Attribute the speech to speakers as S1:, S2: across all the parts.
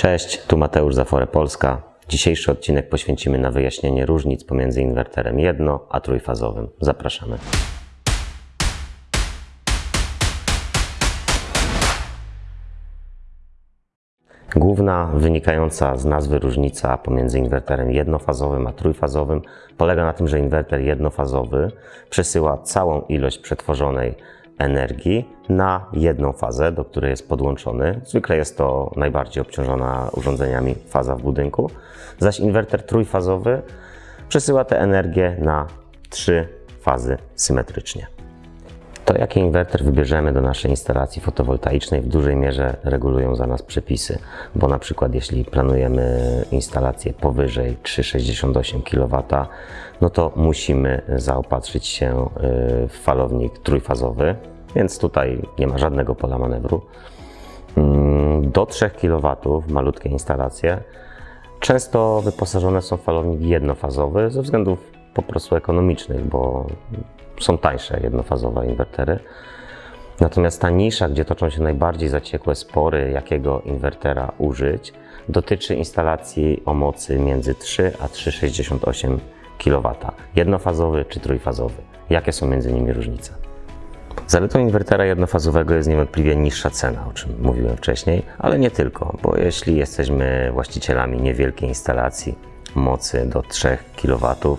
S1: Cześć, tu Mateusz Zafore Polska. Dzisiejszy odcinek poświęcimy na wyjaśnienie różnic pomiędzy inwerterem jedno- a trójfazowym. Zapraszamy. Główna wynikająca z nazwy różnica pomiędzy inwerterem jednofazowym a trójfazowym polega na tym, że inwerter jednofazowy przesyła całą ilość przetworzonej energii na jedną fazę, do której jest podłączony. Zwykle jest to najbardziej obciążona urządzeniami faza w budynku, zaś inwerter trójfazowy przesyła tę energię na trzy fazy symetrycznie. To, jaki inwerter wybierzemy do naszej instalacji fotowoltaicznej, w dużej mierze regulują za nas przepisy, bo na przykład jeśli planujemy instalację powyżej 3,68 kW, no to musimy zaopatrzyć się y, w falownik trójfazowy, więc tutaj nie ma żadnego pola manewru. Mm, Do 3 kW malutkie instalacje często wyposażone są w falownik jednofazowy ze względów po prostu ekonomicznych, bo są tańsze jednofazowe inwertery. Natomiast ta nisza, gdzie toczą się najbardziej zaciekłe spory, jakiego inwertera użyć, dotyczy instalacji o mocy między 3 a 3,68 kW. Jednofazowy czy trójfazowy. Jakie są między nimi różnice? Zaletą inwertera jednofazowego jest niewątpliwie niższa cena, o czym mówiłem wcześniej, ale nie tylko, bo jeśli jesteśmy właścicielami niewielkiej instalacji mocy do 3 kW,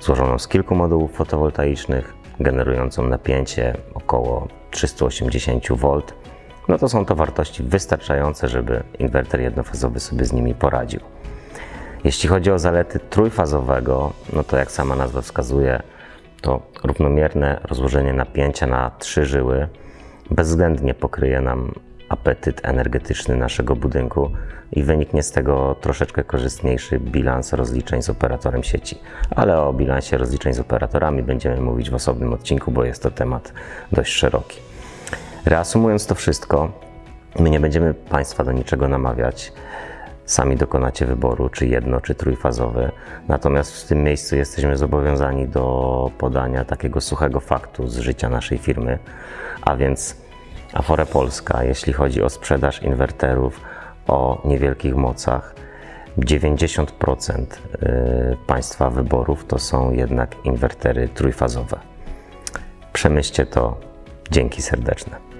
S1: złożoną z kilku modułów fotowoltaicznych, generującą napięcie około 380 V, no to są to wartości wystarczające, żeby inwerter jednofazowy sobie z nimi poradził. Jeśli chodzi o zalety trójfazowego, no to jak sama nazwa wskazuje, to równomierne rozłożenie napięcia na trzy żyły bezwzględnie pokryje nam apetyt energetyczny naszego budynku i wyniknie z tego troszeczkę korzystniejszy bilans rozliczeń z operatorem sieci. Ale o bilansie rozliczeń z operatorami będziemy mówić w osobnym odcinku, bo jest to temat dość szeroki. Reasumując to wszystko, my nie będziemy Państwa do niczego namawiać. Sami dokonacie wyboru, czy jedno, czy trójfazowy. Natomiast w tym miejscu jesteśmy zobowiązani do podania takiego suchego faktu z życia naszej firmy, a więc Afore Polska, jeśli chodzi o sprzedaż inwerterów o niewielkich mocach, 90% y, Państwa wyborów to są jednak inwertery trójfazowe. Przemyślcie to. Dzięki serdeczne.